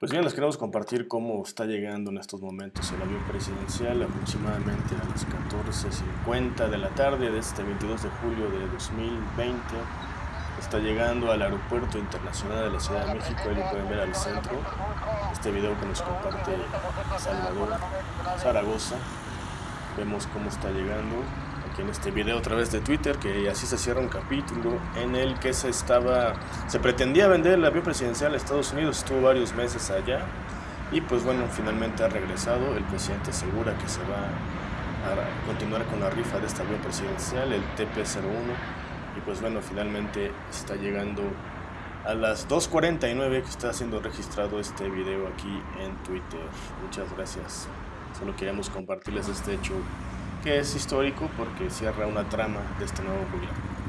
Pues bien, les queremos compartir cómo está llegando en estos momentos el avión presidencial aproximadamente a las 14.50 de la tarde de este 22 de julio de 2020. Está llegando al Aeropuerto Internacional de la Ciudad de México, ahí lo pueden ver al centro. Este video que nos comparte Salvador Zaragoza. Vemos cómo está llegando en este video a través de Twitter, que así se cierra un capítulo en el que se estaba, se pretendía vender el avión presidencial a Estados Unidos, estuvo varios meses allá y pues bueno, finalmente ha regresado, el presidente asegura que se va a continuar con la rifa de este avión presidencial, el TP-01 y pues bueno, finalmente está llegando a las 2.49 que está siendo registrado este video aquí en Twitter. Muchas gracias. Solo queríamos compartirles este hecho que es histórico porque cierra una trama de este nuevo gobierno.